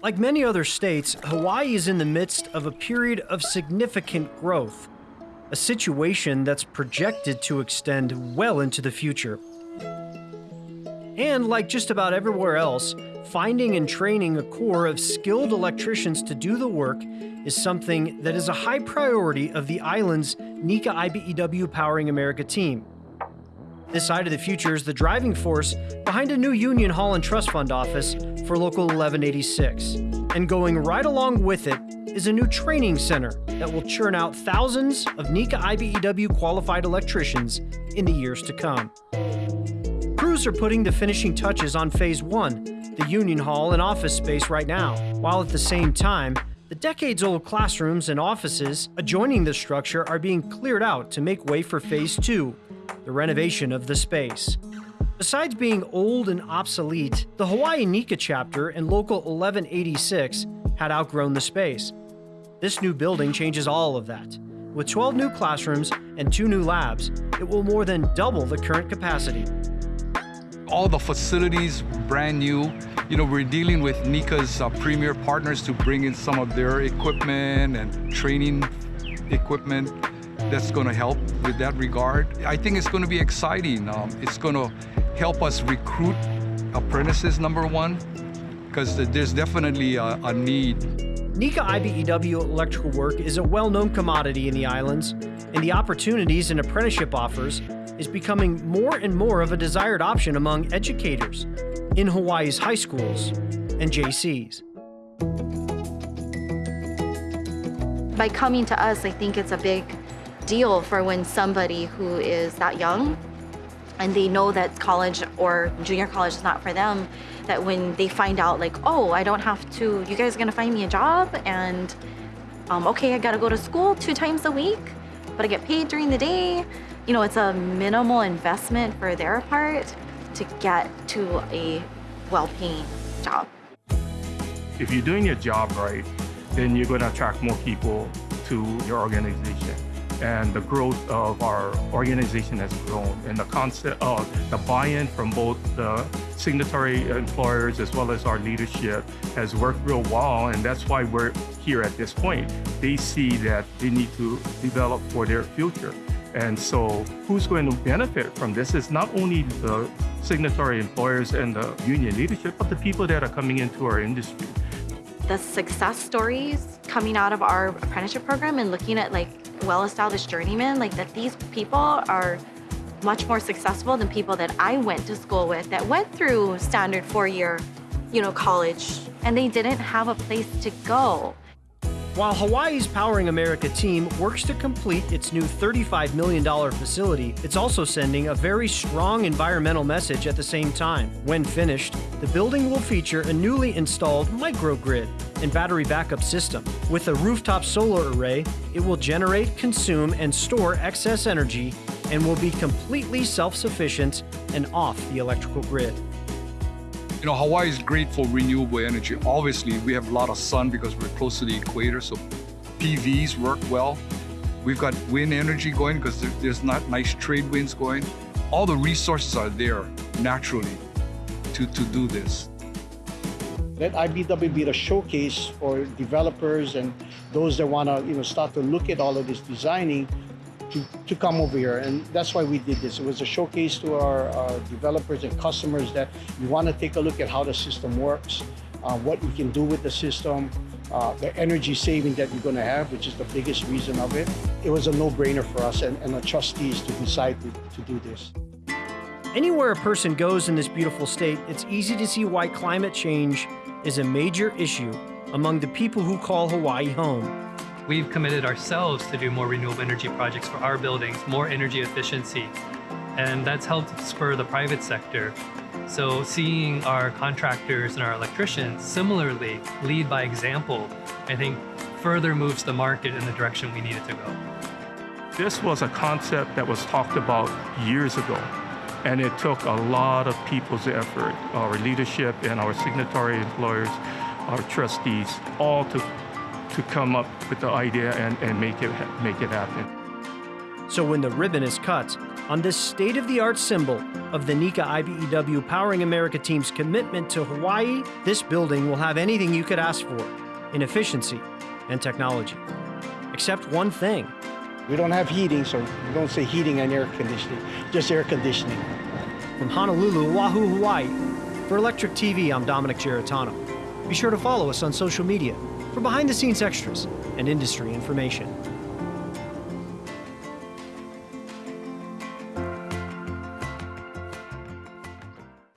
Like many other states, Hawaii is in the midst of a period of significant growth, a situation that's projected to extend well into the future. And like just about everywhere else, finding and training a core of skilled electricians to do the work is something that is a high priority of the island's NECA IBEW Powering America team. This side of the future is the driving force behind a new Union Hall and Trust Fund office for Local 1186. And going right along with it is a new training center that will churn out thousands of NECA IBEW qualified electricians in the years to come. Crews are putting the finishing touches on Phase 1, the Union Hall and office space right now, while at the same time, the decades old classrooms and offices adjoining the structure are being cleared out to make way for Phase 2, the renovation of the space. Besides being old and obsolete, the Hawaii NECA chapter and Local 1186 had outgrown the space. This new building changes all of that. With 12 new classrooms and two new labs, it will more than double the current capacity. All the facilities brand new. You know, we're dealing with NECA's uh, premier partners to bring in some of their equipment and training equipment that's going to help with that regard. I think it's going to be exciting. Um, it's going to help us recruit apprentices, number one, because there's definitely a, a need. NECA IBEW electrical work is a well-known commodity in the islands, and the opportunities and apprenticeship offers is becoming more and more of a desired option among educators in Hawaii's high schools and JCs. By coming to us, I think it's a big deal for when somebody who is that young and they know that college or junior college is not for them, that when they find out like, oh, I don't have to, you guys are gonna find me a job and um, okay, I gotta go to school two times a week, but I get paid during the day. You know, it's a minimal investment for their part to get to a well-paying job. If you're doing your job right, then you're gonna attract more people to your organization and the growth of our organization has grown and the concept of the buy-in from both the signatory employers as well as our leadership has worked real well and that's why we're here at this point. They see that they need to develop for their future. And so who's going to benefit from this is not only the signatory employers and the union leadership, but the people that are coming into our industry. The success stories coming out of our apprenticeship program and looking at like well-established journeymen, like that these people are much more successful than people that I went to school with that went through standard four-year, you know, college, and they didn't have a place to go. While Hawaii's Powering America team works to complete its new $35 million facility, it's also sending a very strong environmental message at the same time. When finished, the building will feature a newly installed microgrid and battery backup system. With a rooftop solar array, it will generate, consume, and store excess energy and will be completely self-sufficient and off the electrical grid. You know, Hawaii is great for renewable energy. Obviously, we have a lot of sun because we're close to the equator, so PVs work well. We've got wind energy going because there's not nice trade winds going. All the resources are there naturally to, to do this. Let IBEW be the showcase for developers and those that want to you know, start to look at all of this designing to, to come over here. And that's why we did this. It was a showcase to our, developers and customers that you want to take a look at how the system works, uh, what you can do with the system, uh, the energy saving that you're going to have, which is the biggest reason of it. It was a no-brainer for us and, and the trustees to decide to, to do this. Anywhere a person goes in this beautiful state, it's easy to see why climate change is a major issue among the people who call Hawaii home. We've committed ourselves to do more renewable energy projects for our buildings, more energy efficiency, and that's helped spur the private sector. So seeing our contractors and our electricians similarly lead by example, I think further moves the market in the direction we need it to go. This was a concept that was talked about years ago, and it took a lot of people's effort, our leadership and our signatory employers, our trustees, all to to come up with the idea and, and make, it, make it happen. So when the ribbon is cut, on this state of the art symbol of the NECA IBEW Powering America team's commitment to Hawaii, this building will have anything you could ask for in efficiency and technology. Except one thing We don't have heating, so we don't say heating and air conditioning, just air conditioning. from Honolulu, Oahu, Hawaii. For Electric TV, I'm Dominic Giratano. Be sure to follow us on social media for behind the scenes extras and industry information.